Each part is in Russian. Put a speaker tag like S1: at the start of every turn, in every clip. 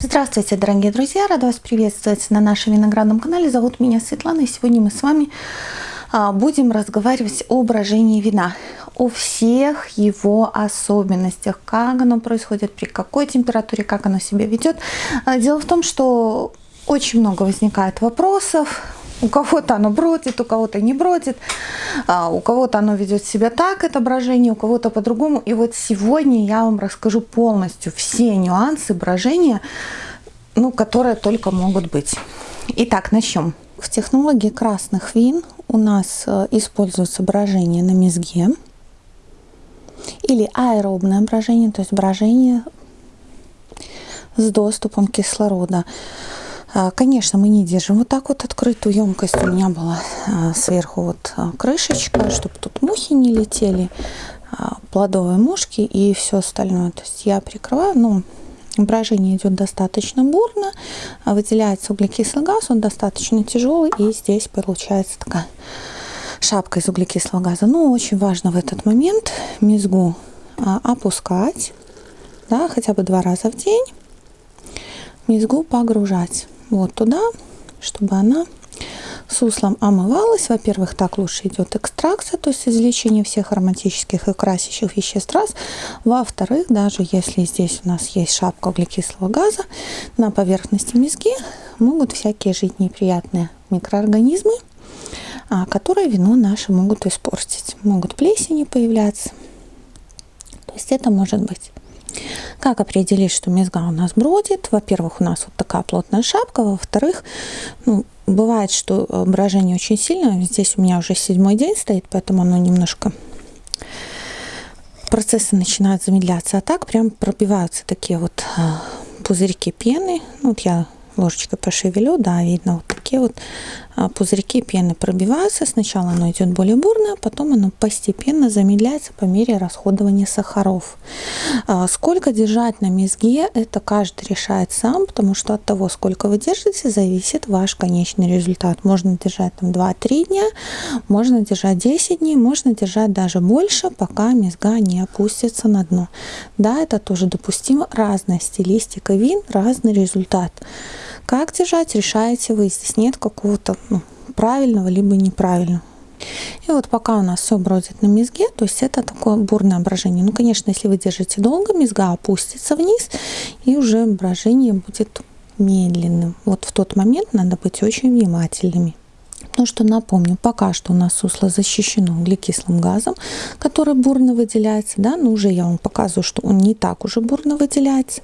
S1: Здравствуйте, дорогие друзья! Рада вас приветствовать на нашем виноградном канале. Зовут меня Светлана, и сегодня мы с вами а, будем разговаривать о брожении вина, о всех его особенностях, как оно происходит, при какой температуре, как оно себя ведет. А, дело в том, что очень много возникает вопросов, у кого-то оно бродит, у кого-то не бродит, а, у кого-то оно ведет себя так, это брожение, у кого-то по-другому. И вот сегодня я вам расскажу полностью все нюансы брожения, ну, которые только могут быть. Итак, начнем. В технологии красных вин у нас э, используется брожение на мезге или аэробное брожение, то есть брожение с доступом кислорода. А, конечно, мы не держим вот так вот открытую емкость. У меня была а, сверху вот а, крышечка, чтобы тут мухи не летели, плодовые мушки и все остальное. То есть я прикрываю, ну, брожение идет достаточно бурно, выделяется углекислый газ, он достаточно тяжелый, и здесь получается такая шапка из углекислого газа. Но очень важно в этот момент мезгу опускать, да, хотя бы два раза в день, мезгу погружать вот туда, чтобы она суслом омывалась. Во-первых, так лучше идет экстракция, то есть извлечение всех ароматических и красящих веществ раз. Во-вторых, даже если здесь у нас есть шапка углекислого газа, на поверхности мезги могут всякие жить неприятные микроорганизмы, а, которые вино наше могут испортить. Могут плесени появляться. То есть это может быть. Как определить, что мезга у нас бродит? Во-первых, у нас вот такая плотная шапка. Во-вторых, ну, бывает, что э, брожение очень сильное. Здесь у меня уже седьмой день стоит, поэтому оно немножко процессы начинают замедляться. А так прям пробиваются такие вот э, пузырьки пены. Ну, вот я ложечкой пошевелю, да, видно вот такие вот а, пузырьки пены пробиваются. Сначала оно идет более бурное, потом оно постепенно замедляется по мере расходования сахаров. А, сколько держать на мезге, это каждый решает сам, потому что от того, сколько вы держите, зависит ваш конечный результат. Можно держать там 2-3 дня, можно держать 10 дней, можно держать даже больше, пока мезга не опустится на дно. Да, это тоже допустимо. Разная стилистика вин, разный результат. Как держать, решаете вы. Здесь нет какого-то ну, правильного либо неправильного. И вот пока у нас все бродит на мезге, то есть это такое бурное брожение. Ну, конечно, если вы держите долго, мезга опустится вниз, и уже брожение будет медленным. Вот в тот момент надо быть очень внимательными. Ну что напомню, пока что у нас сусло защищено углекислым газом, который бурно выделяется, да, но уже я вам показываю, что он не так уже бурно выделяется,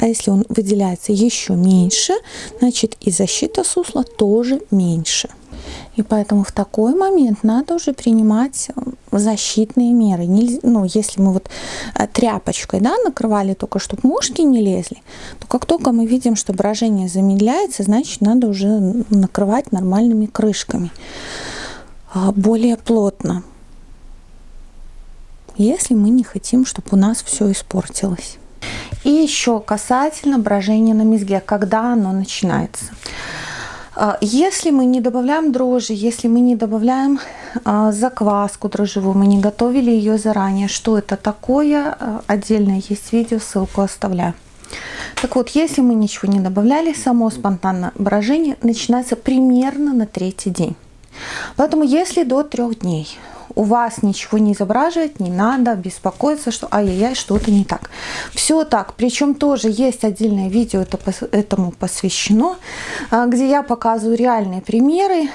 S1: а если он выделяется еще меньше, значит и защита сусла тоже меньше. И поэтому в такой момент надо уже принимать э, защитные меры. Ну, если мы вот э, тряпочкой да, накрывали только, чтобы мушки не лезли, то как только мы видим, что брожение замедляется, значит надо уже накрывать нормальными крышками. А, более плотно. Если мы не хотим, чтобы у нас все испортилось. И еще касательно брожения на мезге, когда оно начинается. А, если мы не добавляем дрожжи, если мы не добавляем а, закваску дрожжевую, мы не готовили ее заранее, что это такое, а, отдельно есть видео, ссылку оставляю. Так вот, если мы ничего не добавляли, само спонтанное брожение начинается примерно на третий день. Поэтому если до трех дней у вас ничего не изображивает, не надо беспокоиться, что ай-яй-яй, что-то не так. Все так, причем тоже есть отдельное видео это, этому посвящено, а, где я показываю реальные примеры,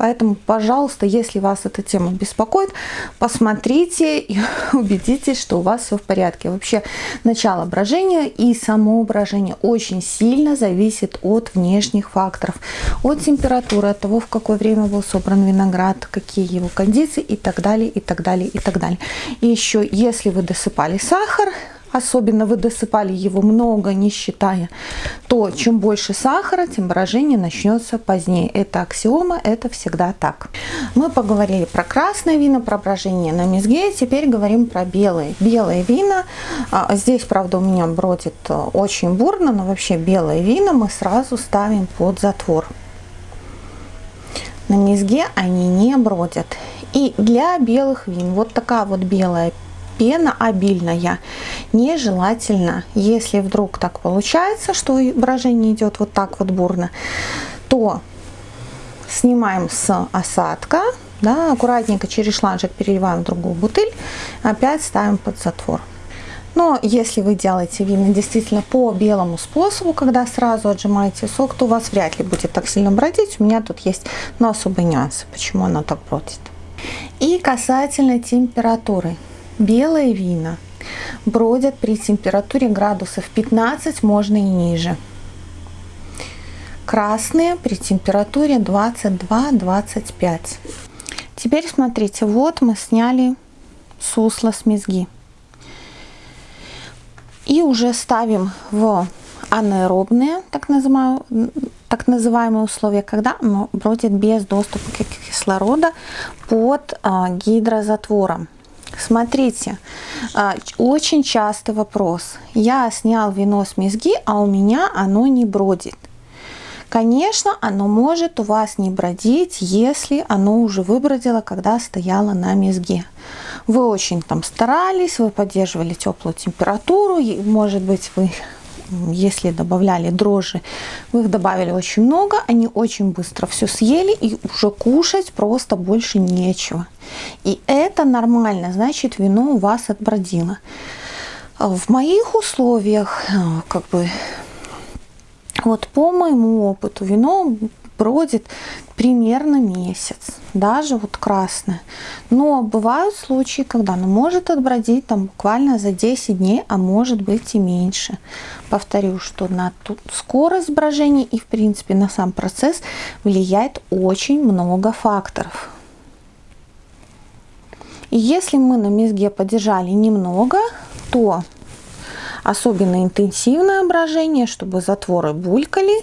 S1: Поэтому, пожалуйста, если вас эта тема беспокоит, посмотрите и убедитесь, что у вас все в порядке. Вообще, начало брожения и само брожение очень сильно зависит от внешних факторов. От температуры, от того, в какое время был собран виноград, какие его кондиции и так далее, и так далее, и так далее. И еще, если вы досыпали сахар, особенно вы досыпали его много, не считая, то чем больше сахара, тем брожение начнется позднее. Это аксиома, это всегда так. Мы поговорили про красное вино, про брожение на мезге, теперь говорим про белые. Белые вина, а, здесь, правда, у меня бродит э, очень бурно, но вообще белые вина мы сразу ставим под затвор. На мезге они не бродят. И для белых вин вот такая вот белая пена обильная нежелательно. Если вдруг так получается, что брожение идет вот так вот бурно, то снимаем с осадка, да, аккуратненько через шланжик переливаем в другую бутыль, опять ставим под затвор. Но если вы делаете вина действительно по белому способу, когда сразу отжимаете сок, то у вас вряд ли будет так сильно бродить. У меня тут есть но особые нюансы, почему оно так бродит. И касательно температуры. Белые вина бродят при температуре градусов 15, можно и ниже. Красные при температуре 22-25. Теперь смотрите, вот мы сняли сусло с мезги. И уже ставим в анаэробные, так называемые, так называемые условия, когда оно бродит без доступа к кислорода под а, гидрозатвором. Смотрите, а, очень частый вопрос. Я снял вино с мезги, а у меня оно не бродит. Конечно, оно может у вас не бродить, если оно уже выбродило, когда стояло на мезге вы очень там старались, вы поддерживали теплую температуру, может быть, вы если добавляли дрожжи, вы их добавили очень много, они очень быстро все съели, и уже кушать просто больше нечего. И это нормально, значит, вино у вас отбродило. В моих условиях, э, как бы, вот по моему опыту, вино бродит примерно месяц, даже вот красное. Но бывают случаи, когда оно может отбродить там буквально за 10 дней, а может быть и меньше. Повторю, что на тут скорость брожения и в принципе на сам процесс влияет очень много факторов. И если мы на мезге подержали немного, то особенно интенсивное брожение, чтобы затворы булькали,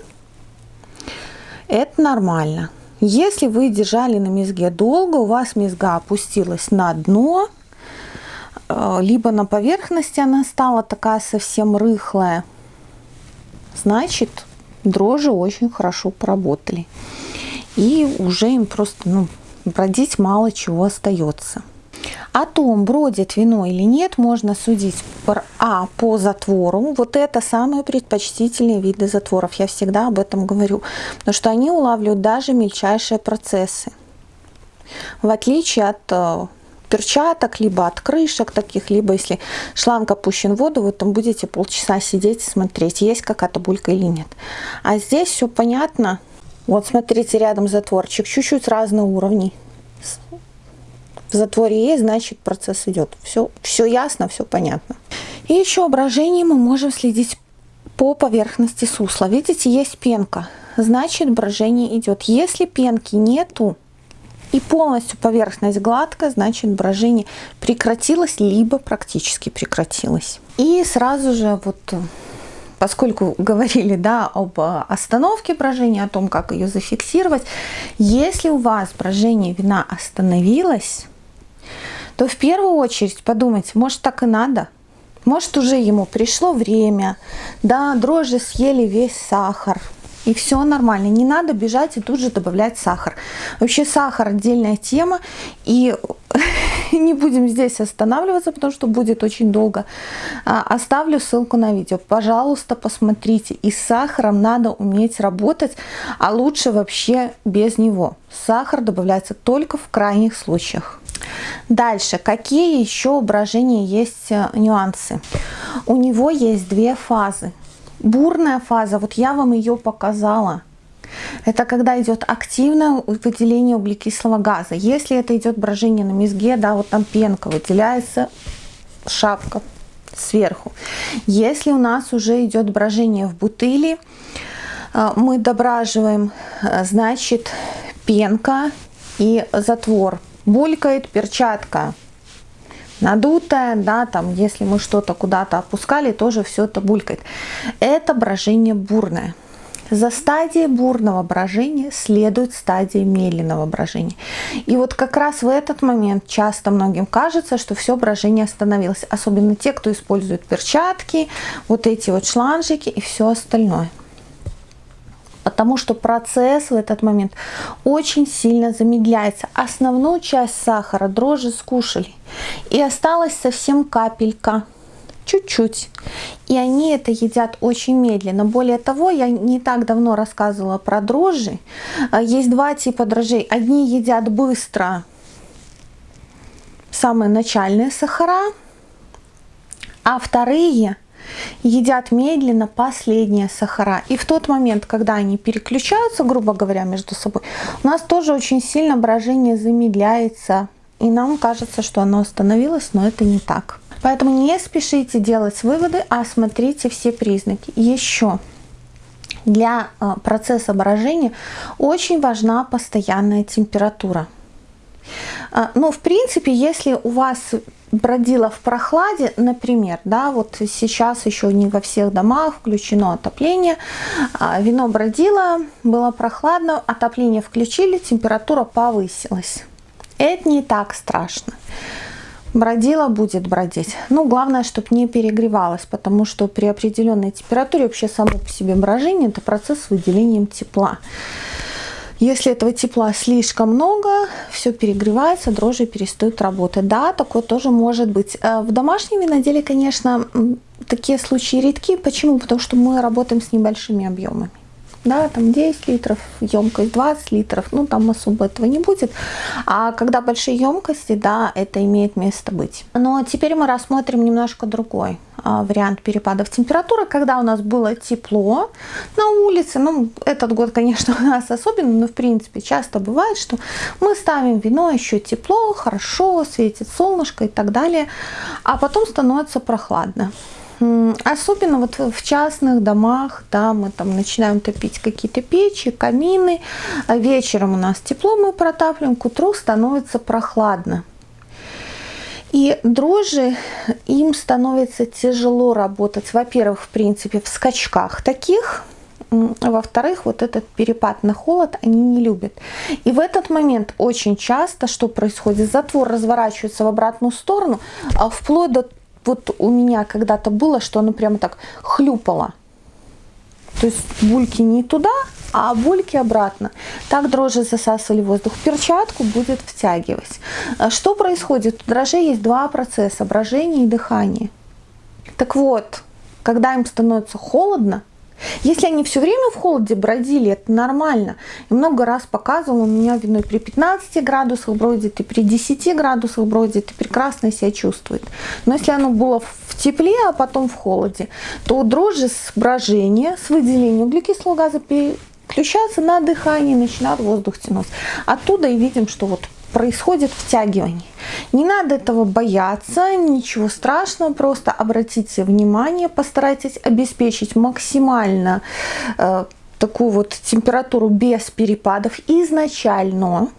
S1: это нормально. Если вы держали на мезге долго, у вас мезга опустилась на дно, э, либо на поверхности она стала такая совсем рыхлая, значит дрожжи очень хорошо поработали. И уже им просто ну, бродить мало чего остается. О том, бродит вино или нет, можно судить а, по затвору. Вот это самые предпочтительные виды затворов. Я всегда об этом говорю. Потому что они улавливают даже мельчайшие процессы. В отличие от э, перчаток, либо от крышек таких, либо если шланг опущен в воду, вы там будете полчаса сидеть и смотреть, есть какая-то булька или нет. А здесь все понятно. Вот смотрите, рядом затворчик, чуть-чуть разные уровни в затворе есть, значит процесс идет. Все, все ясно, все понятно. И еще брожение мы можем следить по поверхности сусла. Видите, есть пенка, значит брожение идет. Если пенки нету и полностью поверхность гладкая, значит брожение прекратилось, либо практически прекратилось. И сразу же вот поскольку говорили да, об остановке брожения, о том, как ее зафиксировать, если у вас брожение вина остановилось, то в первую очередь подумайте, может так и надо? Может уже ему пришло время, да, дрожжи съели весь сахар, и все нормально. Не надо бежать и тут же добавлять сахар. Вообще сахар отдельная тема, и не будем здесь останавливаться, потому что будет очень долго. А, оставлю ссылку на видео. Пожалуйста, посмотрите. И с сахаром надо уметь работать, а лучше вообще без него. Сахар добавляется только в крайних случаях. Дальше, какие еще брожения есть э, нюансы? У него есть две фазы. Бурная фаза, вот я вам ее показала. Это когда идет активное выделение углекислого газа. Если это идет брожение на мезге, да, вот там пенка выделяется, шапка сверху. Если у нас уже идет брожение в бутыли, э, мы дображиваем, э, значит, пенка и затвор булькает перчатка надутая, да, там, если мы что-то куда-то опускали, тоже все это булькает. Это брожение бурное. За стадией бурного брожения следует стадия медленного брожения. И вот как раз в этот момент часто многим кажется, что все брожение остановилось. Особенно те, кто использует перчатки, вот эти вот шланжики и все остальное. Потому что процесс в этот момент очень сильно замедляется. Основную часть сахара дрожжи скушали, и осталась совсем капелька чуть-чуть. И они это едят очень медленно. Более того, я не так давно рассказывала про дрожжи. А, есть два типа дрожжей. Одни едят быстро, самые начальные сахара, а вторые едят медленно последние сахара. И в тот момент, когда они переключаются, грубо говоря, между собой, у нас тоже очень сильно брожение замедляется. И нам кажется, что оно остановилось, но это не так. Поэтому не спешите делать выводы, а смотрите все признаки. Еще для а, процесса брожения очень важна постоянная температура. А, но в принципе, если у вас бродило в прохладе, например, да, вот сейчас еще не во всех домах включено отопление, а, вино бродило, было прохладно, отопление включили, температура повысилась. Это не так страшно бродила, будет бродить. Ну, главное, чтобы не перегревалась, потому что при определенной температуре вообще само по себе брожение – это процесс с выделением тепла. Если этого тепла слишком много, все перегревается, дрожжи перестают работать. Да, такое тоже может быть. Э, в домашнем виноделии, конечно, такие случаи редки. Почему? Потому что мы работаем с небольшими объемами да, там 10 литров, емкость 20 литров, ну там особо этого не будет. А когда большие емкости, да, это имеет место быть. Но теперь мы рассмотрим немножко другой а, вариант перепадов температуры, когда у нас было тепло на улице, ну этот год, конечно, у нас особенно, но в принципе часто бывает, что мы ставим вино, еще тепло, хорошо, светит солнышко и так далее, а потом становится прохладно. Особенно вот в частных домах, да, мы там начинаем топить какие-то печи, камины, вечером у нас тепло, мы протапливаем, к утру становится прохладно. И дрожжи, им становится тяжело работать, во-первых, в принципе, в скачках таких, во-вторых, вот этот перепад на холод они не любят. И в этот момент очень часто что происходит? Затвор разворачивается в обратную сторону, а вплоть до вот у меня когда-то было, что оно прямо так хлюпало. То есть бульки не туда, а бульки обратно. Так дрожжи засасывали воздух. Перчатку будет втягивать. А что происходит? У дрожжей есть два процесса, брожение и дыхание. Так вот, когда им становится холодно, если они все время в холоде бродили, это нормально. И много раз показывал, у меня вино при 15 градусах бродит, и при 10 градусах бродит, и прекрасно себя чувствует. Но если оно было в тепле, а потом в холоде, то дрожжи с брожения, с выделением углекислого газа переключаются на дыхание, начинают воздух тянуть. Оттуда и видим, что вот происходит втягивание. Не надо этого бояться, ничего страшного, просто обратите внимание, постарайтесь обеспечить максимально э, такую вот температуру без перепадов изначально.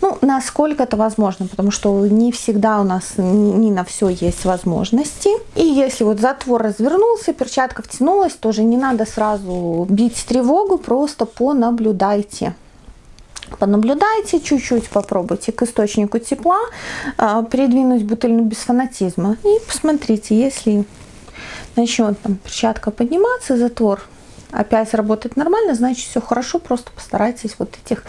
S1: Ну, насколько это возможно, потому что не всегда у нас не на все есть возможности. И если вот затвор развернулся, перчатка втянулась, тоже не надо сразу бить тревогу, просто понаблюдайте. Понаблюдайте чуть-чуть, попробуйте к источнику тепла э, придвинуть бутыль без фанатизма. И посмотрите, если начнет там перчатка подниматься, затвор опять работает нормально, значит все хорошо, просто постарайтесь вот этих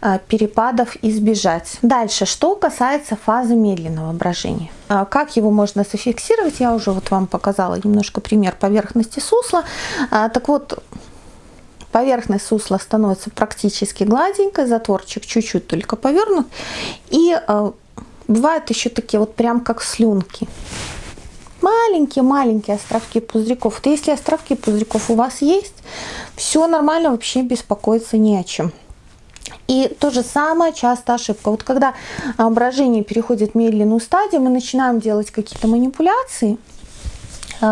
S1: э, перепадов избежать. Дальше, что касается фазы медленного брожения. Э, как его можно зафиксировать, я уже вот вам показала немножко пример поверхности сусла. Э, так вот, Поверхность сусла становится практически гладенькой, затворчик чуть-чуть только повернут. И э, бывают еще такие вот прям как слюнки. Маленькие-маленькие островки пузырьков. Вот если островки пузырьков у вас есть, все нормально, вообще беспокоиться не о чем. И то же самое часто ошибка. Вот когда брожение переходит в медленную стадию, мы начинаем делать какие-то манипуляции,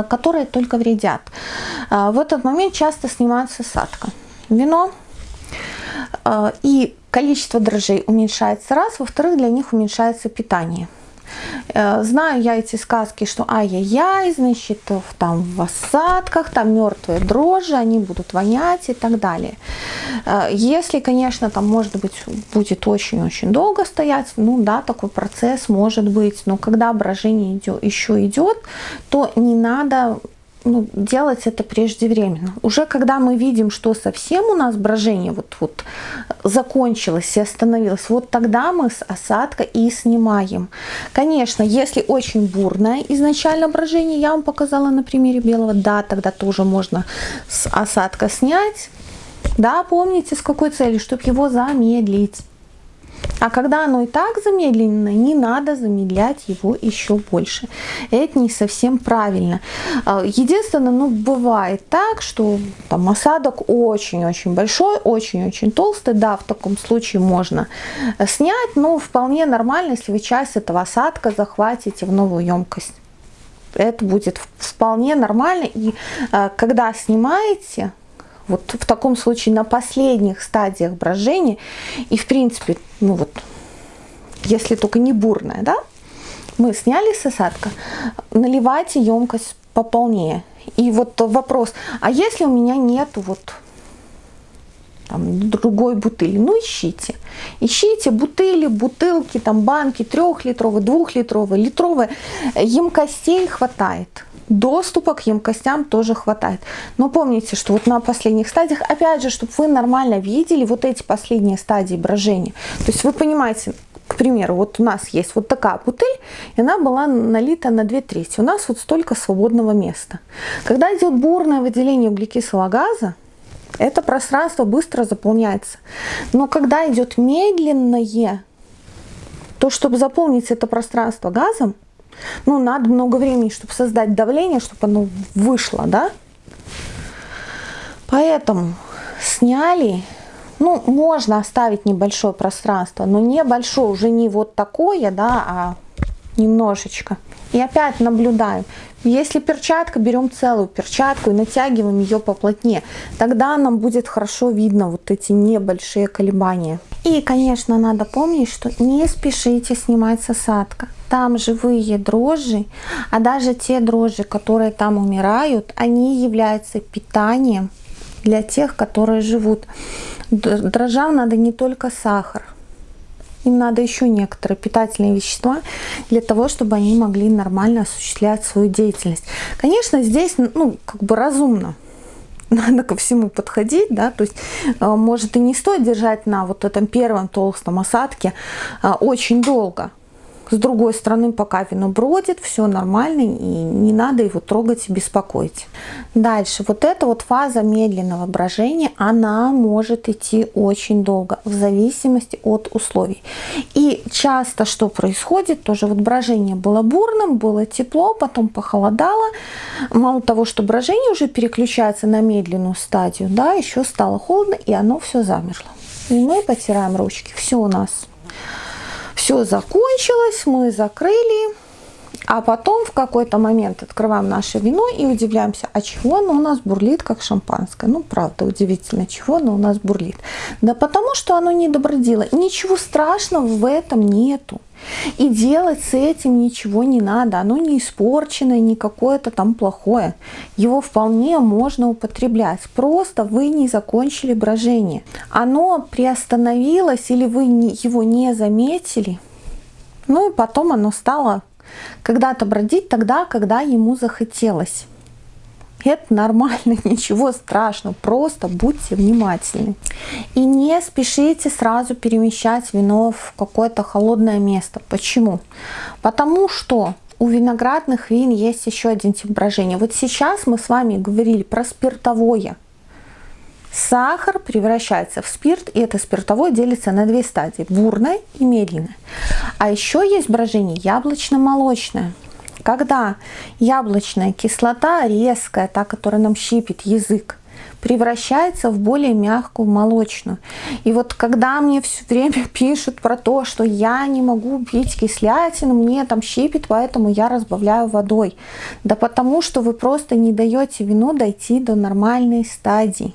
S1: которые только вредят. Э, в этот момент часто снимается садка. Вино э, и количество дрожжей уменьшается раз, во-вторых, для них уменьшается питание. Э, знаю я эти сказки, что ай-яй-яй, значит, там в осадках, там мертвые дрожжи, они будут вонять и так далее. Э, если, конечно, там, может быть, будет очень-очень долго стоять, ну да, такой процесс может быть, но когда брожение идет, еще идет, то не надо ну, делать это преждевременно. Уже когда мы видим, что совсем у нас брожение вот, вот закончилось и остановилось, вот тогда мы с осадка и снимаем. Конечно, если очень бурное изначально брожение, я вам показала на примере белого, да, тогда тоже можно с осадка снять. Да, помните, с какой целью? Чтобы его замедлить. А когда оно и так замедлено, не надо замедлять его еще больше. Это не совсем правильно. А, единственное, ну, бывает так, что там осадок очень-очень большой, очень-очень толстый. Да, в таком случае можно снять, но вполне нормально, если вы часть этого осадка захватите в новую емкость. Это будет вполне нормально. И а, когда снимаете, вот в таком случае на последних стадиях брожения, и в принципе, ну вот, если только не бурная, да, мы сняли с осадка, наливайте емкость пополнее. И вот вопрос, а если у меня нету вот там, другой бутыли. Ну, ищите. Ищите бутыли, бутылки, там, банки трехлитровые, двухлитровые, литровые. Емкостей хватает доступа к емкостям тоже хватает. Но помните, что вот на последних стадиях, опять же, чтобы вы нормально видели вот эти последние стадии брожения. То есть вы понимаете, к примеру, вот у нас есть вот такая бутыль, и она была налита на 2 трети. У нас вот столько свободного места. Когда идет бурное выделение углекислого газа, это пространство быстро заполняется. Но когда идет медленное, то чтобы заполнить это пространство газом, ну, надо много времени, чтобы создать давление, чтобы оно вышло, да? Поэтому сняли, ну, можно оставить небольшое пространство, но небольшое, уже не вот такое, да, а немножечко. И опять наблюдаем. Если перчатка, берем целую перчатку и натягиваем ее поплотнее. Тогда нам будет хорошо видно вот эти небольшие колебания. И, конечно, надо помнить, что не спешите снимать с осадка. Там живые дрожжи, а даже те дрожжи, которые там умирают, они являются питанием для тех, которые живут. Дрожжам надо не только сахар, им надо еще некоторые питательные вещества для того, чтобы они могли нормально осуществлять свою деятельность. Конечно, здесь ну, как бы разумно надо ко всему подходить, да, то есть э, может и не стоит держать на вот этом первом толстом осадке э, очень долго, с другой стороны, пока вино бродит, все нормально, и не надо его трогать и беспокоить. Дальше, вот эта вот фаза медленного брожения, она может идти очень долго, в зависимости от условий. И часто что происходит, тоже вот брожение было бурным, было тепло, потом похолодало. Мало того, что брожение уже переключается на медленную стадию, да, еще стало холодно, и оно все замерло. И мы потираем ручки, все у нас все закончилось, мы закрыли. А потом в какой-то момент открываем наше вино и удивляемся, а чего оно у нас бурлит, как шампанское. Ну, правда, удивительно, чего оно у нас бурлит. Да потому что оно не добродило. Ничего страшного в этом нету. И делать с этим ничего не надо. Оно не испорченное, не какое-то там плохое. Его вполне можно употреблять. Просто вы не закончили брожение. Оно приостановилось или вы его не заметили. Ну и потом оно стало когда-то бродить тогда, когда ему захотелось. Это нормально, ничего страшного, просто будьте внимательны. И не спешите сразу перемещать вино в какое-то холодное место. Почему? Потому что у виноградных вин есть еще один тип брожения. Вот сейчас мы с вами говорили про спиртовое. Сахар превращается в спирт, и это спиртовое делится на две стадии, бурное и медленное. А еще есть брожение яблочно-молочное когда яблочная кислота резкая, та, которая нам щипит язык, превращается в более мягкую молочную. И вот когда мне все время пишут про то, что я не могу пить кислятину, мне там щипит, поэтому я разбавляю водой. Да потому что вы просто не даете вину дойти до нормальной стадии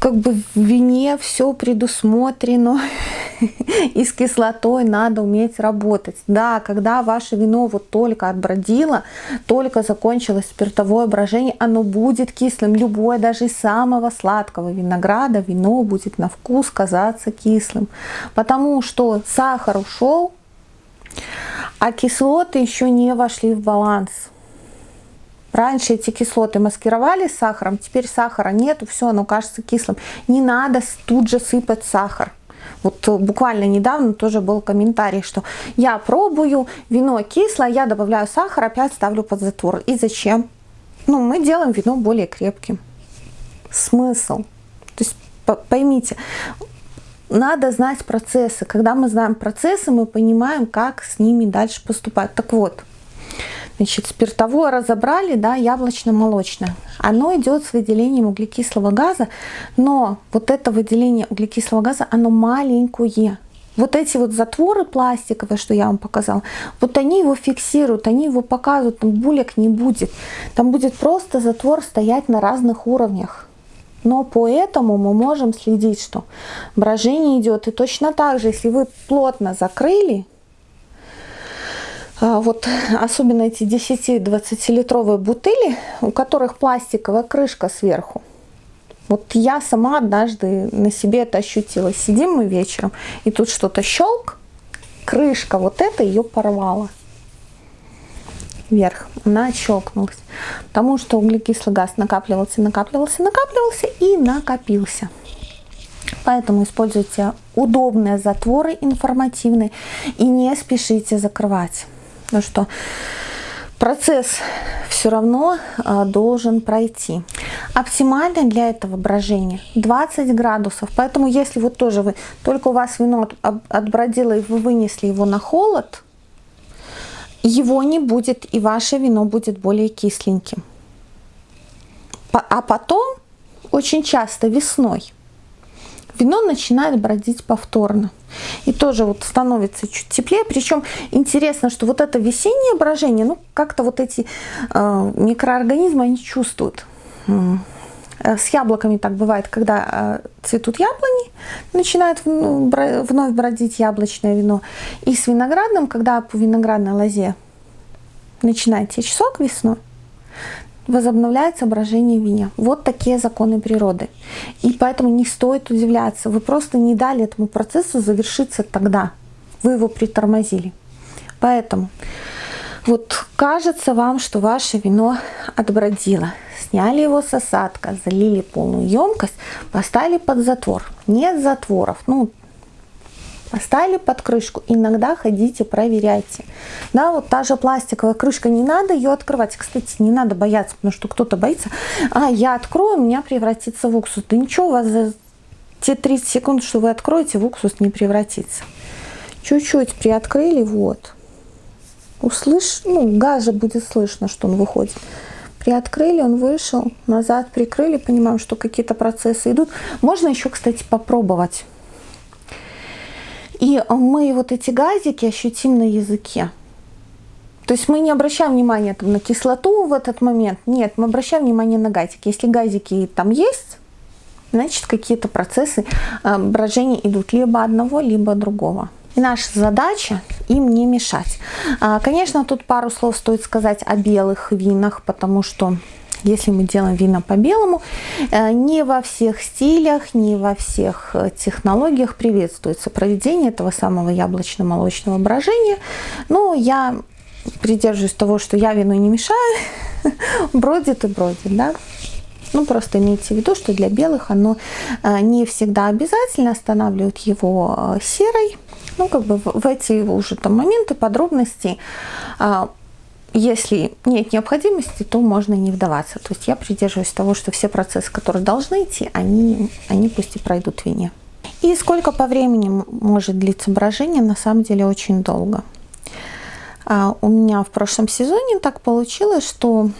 S1: как бы в вине все предусмотрено, и с кислотой надо уметь работать. Да, когда ваше вино вот только отбродило, только закончилось спиртовое брожение, оно будет кислым. Любое, даже из самого сладкого винограда, вино будет на вкус казаться кислым. Потому что сахар ушел, а кислоты еще не вошли в баланс. Раньше эти кислоты маскировали сахаром, теперь сахара нету, все, оно кажется кислым. Не надо тут же сыпать сахар. Вот буквально недавно тоже был комментарий, что я пробую, вино кислое, я добавляю сахар, опять ставлю под затвор. И зачем? Ну, мы делаем вино более крепким. Смысл. То есть поймите, надо знать процессы. Когда мы знаем процессы, мы понимаем, как с ними дальше поступать. Так вот, Значит, спиртовое разобрали, да, яблочно-молочное. Оно идет с выделением углекислого газа, но вот это выделение углекислого газа, оно маленькое. Вот эти вот затворы пластиковые, что я вам показала, вот они его фиксируют, они его показывают, там булек не будет. Там будет просто затвор стоять на разных уровнях. Но поэтому мы можем следить, что брожение идет. И точно так же, если вы плотно закрыли, вот особенно эти 10-20 литровые бутыли, у которых пластиковая крышка сверху. Вот я сама однажды на себе это ощутила. Сидим мы вечером, и тут что-то щелк, крышка вот эта ее порвала вверх, она щелкнулась. Потому что углекислый газ накапливался, накапливался, накапливался и накопился. Поэтому используйте удобные затворы информативные и не спешите закрывать. Ну что процесс все равно а, должен пройти. Оптимально для этого брожения 20 градусов. Поэтому если вот тоже вы, только у вас вино отбродило и вы вынесли его на холод, его не будет и ваше вино будет более кисленьким. А потом, очень часто весной, вино начинает бродить повторно. И тоже вот становится чуть теплее. Причем интересно, что вот это весеннее брожение, ну как-то вот эти э, микроорганизмы, они чувствуют. Э, с яблоками так бывает, когда э, цветут яблони, начинает вновь бродить яблочное вино. И с виноградным, когда по виноградной лозе начинает течь сок весной, возобновляется брожение виня. Вот такие законы природы. И поэтому не стоит удивляться. Вы просто не дали этому процессу завершиться тогда. Вы его притормозили. Поэтому вот кажется вам, что ваше вино отбродило. Сняли его с осадка, залили полную емкость, поставили под затвор. Нет затворов. Ну, Поставили под крышку. Иногда ходите, проверяйте. Да, вот та же пластиковая крышка, не надо ее открывать. Кстати, не надо бояться, потому что кто-то боится. А, я открою, у меня превратится в уксус. Да ничего, у вас за те 30 секунд, что вы откроете, в уксус не превратится. Чуть-чуть приоткрыли, вот. Услышь, ну, газ же будет слышно, что он выходит. Приоткрыли, он вышел, назад прикрыли, понимаем, что какие-то процессы идут. Можно еще, кстати, попробовать и мы вот эти газики ощутим на языке. То есть мы не обращаем внимания там, на кислоту в этот момент. Нет, мы обращаем внимание на газики. Если газики там есть, значит какие-то процессы э, брожения идут либо одного, либо другого. И наша задача им не мешать. А, конечно, тут пару слов стоит сказать о белых винах, потому что если мы делаем вина по белому, э, не во всех стилях, не во всех э, технологиях приветствуется проведение этого самого яблочно-молочного брожения. Но я придерживаюсь того, что я вину не мешаю, бродит и бродит, да. Ну, просто имейте в виду, что для белых оно э, не всегда обязательно останавливает его серой. Ну, как бы в эти уже там моменты, подробности если нет необходимости, то можно не вдаваться. То есть я придерживаюсь того, что все процессы, которые должны идти, они, они пусть и пройдут в вине. И сколько по времени может длиться брожение, на самом деле очень долго. А у меня в прошлом сезоне так получилось, что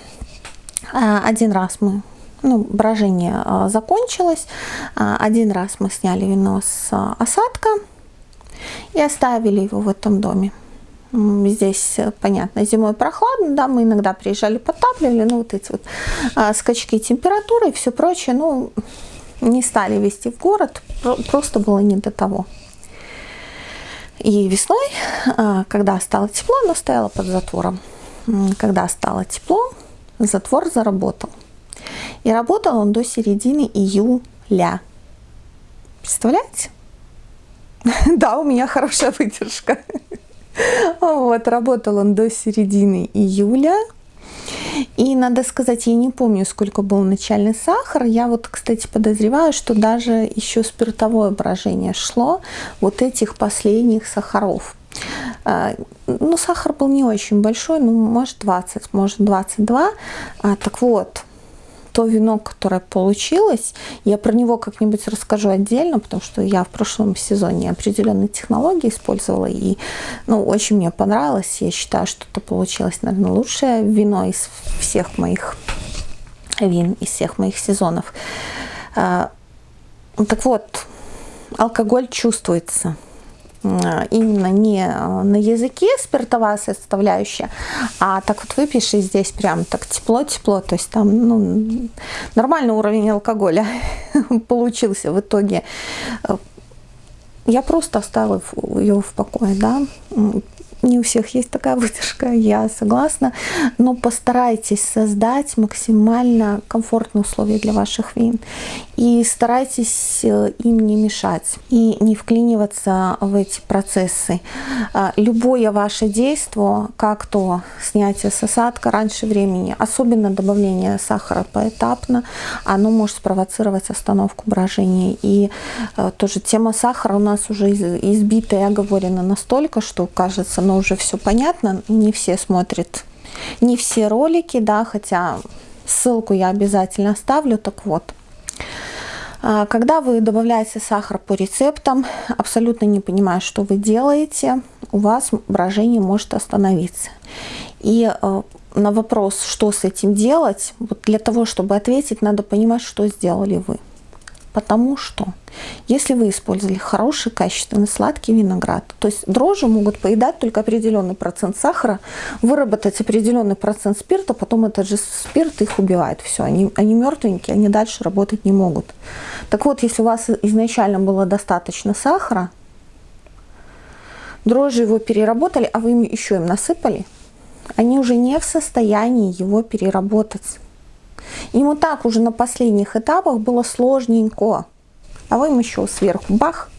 S1: а, один раз мы, ну, брожение а, закончилось, а, один раз мы сняли вино с осадка и оставили его в этом доме. Здесь, э, понятно, зимой прохладно, да, мы иногда приезжали, подтапливали, ну, вот эти вот а, скачки температуры и все прочее, ну, не стали вести в город, просто было не до того. И весной, а, когда стало тепло, оно стояло под затвором. Когда стало тепло, затвор заработал. И работал он до середины июля. Представляете? Да, у меня хорошая выдержка. Вот, работал он до середины июля. И надо сказать, я не помню, сколько был начальный сахар. Я вот, кстати, подозреваю, что даже еще спиртовое брожение шло вот этих последних сахаров. А, ну, сахар был не очень большой, ну, может 20, может 22. А, так вот, то вино, которое получилось, я про него как-нибудь расскажу отдельно, потому что я в прошлом сезоне определенные технологии использовала, и ну, очень мне понравилось. Я считаю, что это получилось, наверное, лучшее вино из всех моих вин, из всех моих сезонов. А, так вот, алкоголь чувствуется – именно не э, на языке спиртовая составляющая, а так вот выпьешь и здесь прям так тепло-тепло, то есть там ну, нормальный уровень алкоголя получился в итоге. Я просто оставила ее в покое, да, не у всех есть такая выдержка, я согласна, но постарайтесь создать максимально комфортные условия для ваших вин и старайтесь э, им не мешать и не вклиниваться в эти процессы. А, любое ваше действие, как то снятие с осадка раньше времени, особенно добавление сахара поэтапно, оно может спровоцировать остановку брожения. И э, тоже тема сахара у нас уже избита и оговорена настолько, что кажется, но уже все понятно, не все смотрят, не все ролики, да, хотя ссылку я обязательно оставлю, так вот. А, когда вы добавляете сахар по рецептам, абсолютно не понимая, что вы делаете, у вас брожение может остановиться. И э, на вопрос, что с этим делать, вот для того, чтобы ответить, надо понимать, что сделали вы. Потому что если вы использовали хороший, качественный, сладкий виноград, то есть дрожжи могут поедать только определенный процент сахара, выработать определенный процент спирта, потом этот же спирт их убивает. Все, они, они мертвенькие, они дальше работать не могут. Так вот, если у вас изначально было достаточно сахара, дрожжи его переработали, а вы еще им насыпали, они уже не в состоянии его переработать. Ему так уже на последних этапах было сложненько. А вы им еще сверху бах,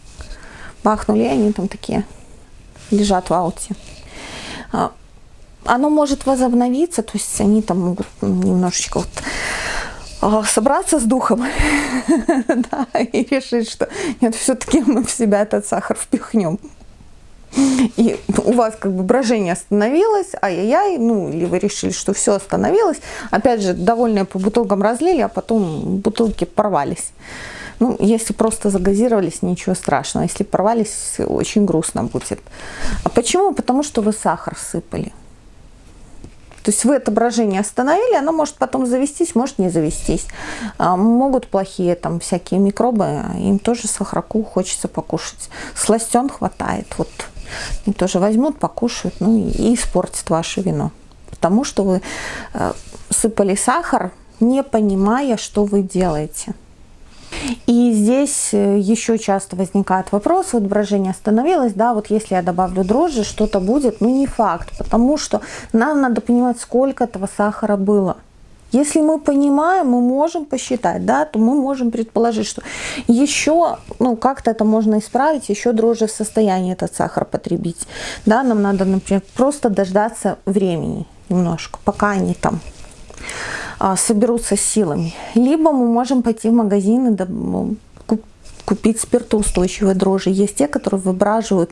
S1: бахнули, и они там такие лежат в ауте. А, оно может возобновиться, то есть они там могут немножечко вот а, собраться с духом да, и решить, что нет, все-таки мы в себя этот сахар впихнем и у вас как бы брожение остановилось, ай-яй-яй, ну, или вы решили, что все остановилось, опять же, довольные по бутылкам разлили, а потом бутылки порвались. Ну, если просто загазировались, ничего страшного. Если порвались, очень грустно будет. А почему? Потому что вы сахар сыпали. То есть вы это брожение остановили, оно может потом завестись, может не завестись. А, могут плохие там всякие микробы, им тоже сахарку хочется покушать. Сластен хватает. Вот тоже возьмут, покушают, ну и испортят ваше вино. Потому что вы э, сыпали сахар, не понимая, что вы делаете. И здесь э, еще часто возникает вопрос, вот брожение остановилось, да, вот если я добавлю дрожжи, что-то будет, ну не факт, потому что нам надо понимать, сколько этого сахара было. Если мы понимаем, мы можем посчитать, да, то мы можем предположить, что еще, ну, как-то это можно исправить, еще дрожжи в состоянии этот сахар потребить. Да, нам надо, например, просто дождаться времени немножко, пока они там а, соберутся силами. Либо мы можем пойти в магазин и купить спиртоустойчивые дрожжи. Есть те, которые выбраживают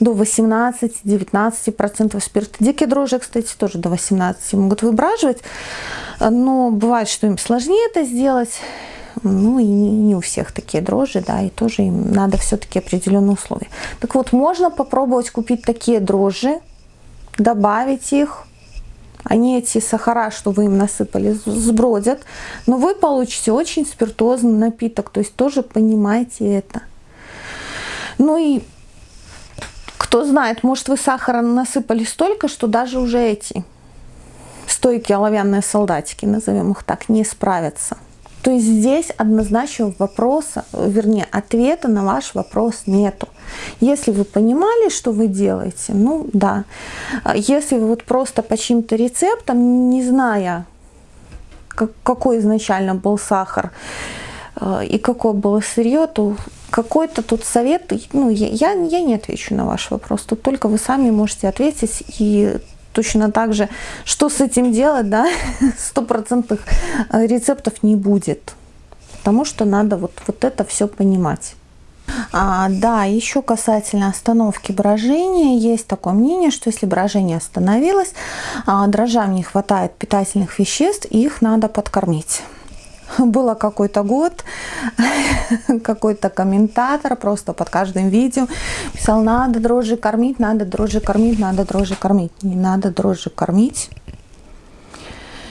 S1: до 18-19% спирта. Дикие дрожжи, кстати, тоже до 18 могут выбраживать, но бывает, что им сложнее это сделать. Ну и не у всех такие дрожжи, да, и тоже им надо все-таки определенные условия. Так вот, можно попробовать купить такие дрожжи, добавить их, они эти сахара, что вы им насыпали, сбродят, но вы получите очень спиртозный напиток, то есть тоже понимаете это. Ну и кто знает, может вы сахара насыпали столько, что даже уже эти стойкие оловянные солдатики, назовем их так, не справятся. То есть здесь однозначно вопроса, вернее, ответа на ваш вопрос нету. Если вы понимали, что вы делаете, ну да. Если вы вот просто по чьим-то рецептам, не зная, какой изначально был сахар э, и какое было сырье, то какой-то тут совет, ну, я, я не отвечу на ваш вопрос, тут только вы сами можете ответить и точно так же, что с этим делать, да, стопроцентных э, рецептов не будет. Потому что надо вот, вот это все понимать. А, да, еще касательно остановки брожения, есть такое мнение, что если брожение остановилось, а, дрожжам не хватает питательных веществ, их надо подкормить. Было какой-то год, какой-то комментатор просто под каждым видео писал, надо дрожжи кормить, надо дрожжи кормить, надо дрожжи кормить. Не надо дрожжи кормить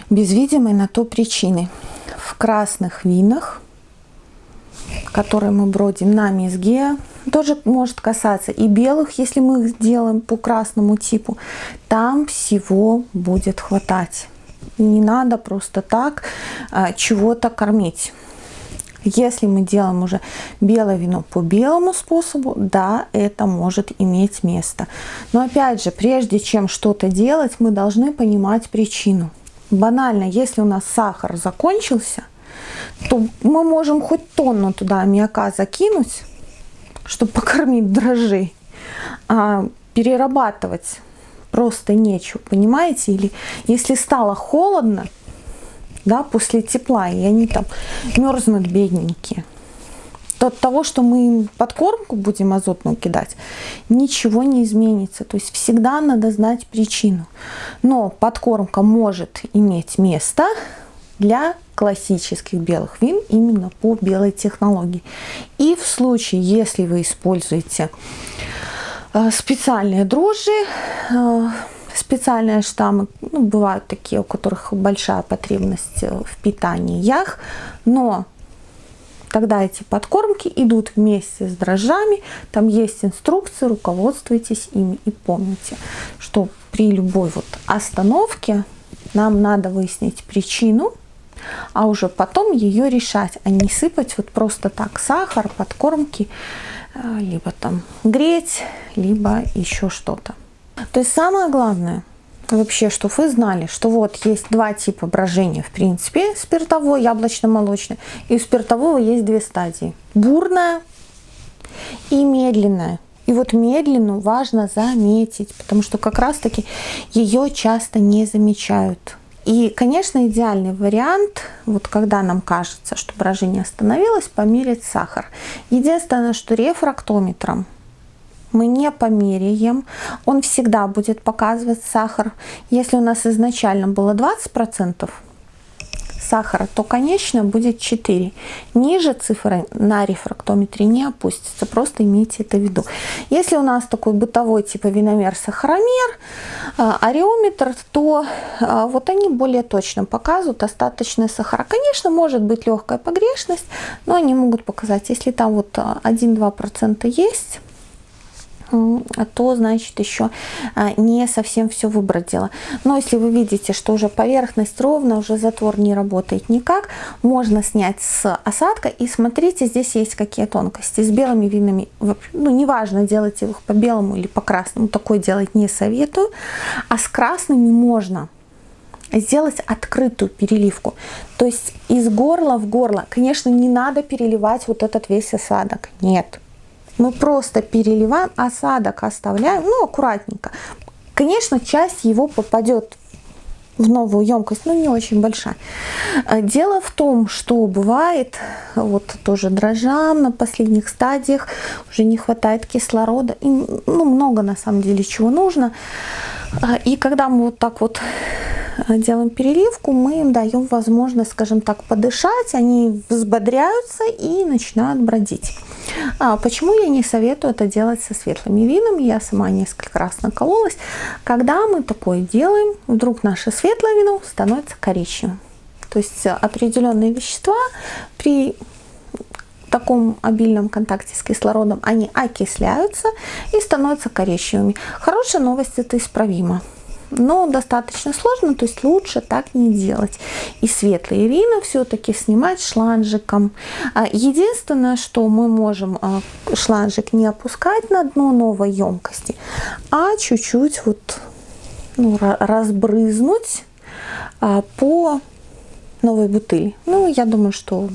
S1: без видимой на то причины. В красных винах которые мы бродим на мезге, тоже может касаться и белых, если мы их делаем по красному типу, там всего будет хватать. Не надо просто так а, чего-то кормить. Если мы делаем уже белое вино по белому способу, да, это может иметь место. Но опять же, прежде чем что-то делать, мы должны понимать причину. Банально, если у нас сахар закончился – то мы можем хоть тонну туда аммиака закинуть, чтобы покормить дрожжей, а перерабатывать просто нечего, понимаете? Или если стало холодно, да, после тепла, и они там мерзнут бедненькие, то от того, что мы им подкормку будем азотную кидать, ничего не изменится. То есть всегда надо знать причину. Но подкормка может иметь место для классических белых вин именно по белой технологии. И в случае, если вы используете специальные дрожжи, э, специальные штаммы, ну, бывают такие, у которых большая потребность в питаниях, но тогда эти подкормки идут вместе с дрожжами, там есть инструкции, руководствуйтесь ими и помните, что при любой вот остановке нам надо выяснить причину, а уже потом ее решать, а не сыпать вот просто так сахар, подкормки, э, либо там греть, либо еще что-то. То есть самое главное, вообще, что вы знали, что вот есть два типа брожения, в принципе, спиртовой, яблочно-молочный, и у спиртового есть две стадии. Бурная и медленная. И вот медленную важно заметить, потому что как раз-таки ее часто не замечают. И, конечно, идеальный вариант, вот когда нам кажется, что брожение остановилось, померить сахар. Единственное, что рефрактометром мы не померяем, он всегда будет показывать сахар. Если у нас изначально было 20%, сахара, то конечно будет 4. Ниже цифры на рефрактометре не опустится, просто имейте это в виду. Если у нас такой бытовой типа виномер-сахаромер, а, ареометр, то а, вот они более точно показывают остаточные сахара. Конечно, может быть легкая погрешность, но они могут показать, если там вот 1-2% а, есть, то значит еще а, не совсем все выбродило. Но если вы видите, что уже поверхность ровная, уже затвор не работает никак, можно снять с осадка и смотрите, здесь есть какие тонкости. С белыми винами, ну неважно, делать их по белому или по красному, такое делать не советую, а с красными можно сделать открытую переливку. То есть из горла в горло. Конечно, не надо переливать вот этот весь осадок. Нет мы просто переливаем, осадок оставляем, ну, аккуратненько. Конечно, часть его попадет в новую емкость, но не очень большая. А, дело в том, что бывает, вот тоже дрожжам на последних стадиях уже не хватает кислорода, и, ну, много на самом деле чего нужно. А, и когда мы вот так вот а, делаем переливку, мы им даем возможность, скажем так, подышать, они взбодряются и начинают бродить. А почему я не советую это делать со светлыми винами? Я сама несколько раз накололась. Когда мы такое делаем, вдруг наше светлое вино становится коричневым. То есть определенные вещества при таком обильном контакте с кислородом, они окисляются и становятся коричневыми. Хорошая новость, это исправимо но достаточно сложно, то есть лучше так не делать. И светлые вина все-таки снимать шланжиком. А единственное, что мы можем а, шланжик не опускать на дно новой емкости, а чуть-чуть вот ну, разбрызнуть а, по новой бутыли. Ну, я думаю, что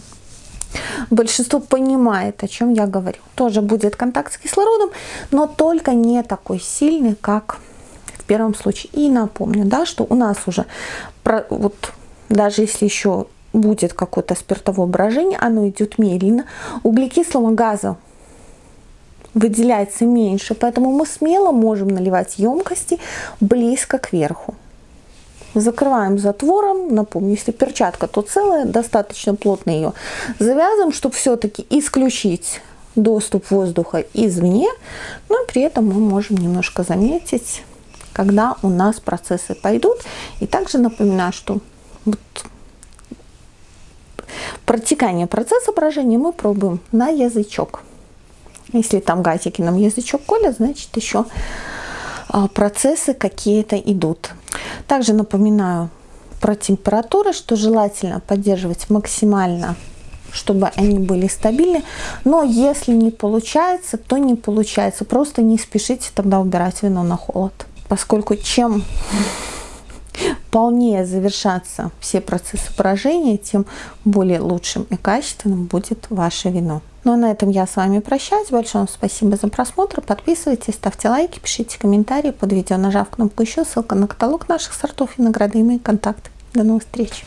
S1: большинство понимает, о чем я говорю. Тоже будет контакт с кислородом, но только не такой сильный, как в первом случае. И напомню, да, что у нас уже, вот даже если еще будет какое-то спиртовое брожение, оно идет медленно. Углекислого газа выделяется меньше, поэтому мы смело можем наливать емкости близко к верху. Закрываем затвором, напомню, если перчатка, то целая, достаточно плотно ее завязываем, чтобы все-таки исключить доступ воздуха извне, но при этом мы можем немножко заметить, когда у нас процессы пойдут. И также напоминаю, что вот протекание процесса брожения мы пробуем на язычок. Если там газики нам язычок колят, значит еще а, процессы какие-то идут. Также напоминаю про температуры, что желательно поддерживать максимально чтобы они были стабильны. Но если не получается, то не получается. Просто не спешите тогда убирать вино на холод. Поскольку чем полнее завершаться все процессы поражения, тем более лучшим и качественным будет ваше вино. Ну а на этом я с вами прощаюсь. Большое спасибо за просмотр. Подписывайтесь, ставьте лайки, пишите комментарии под видео, нажав кнопку еще. Ссылка на каталог наших сортов винограда и мои контакты. До новых встреч!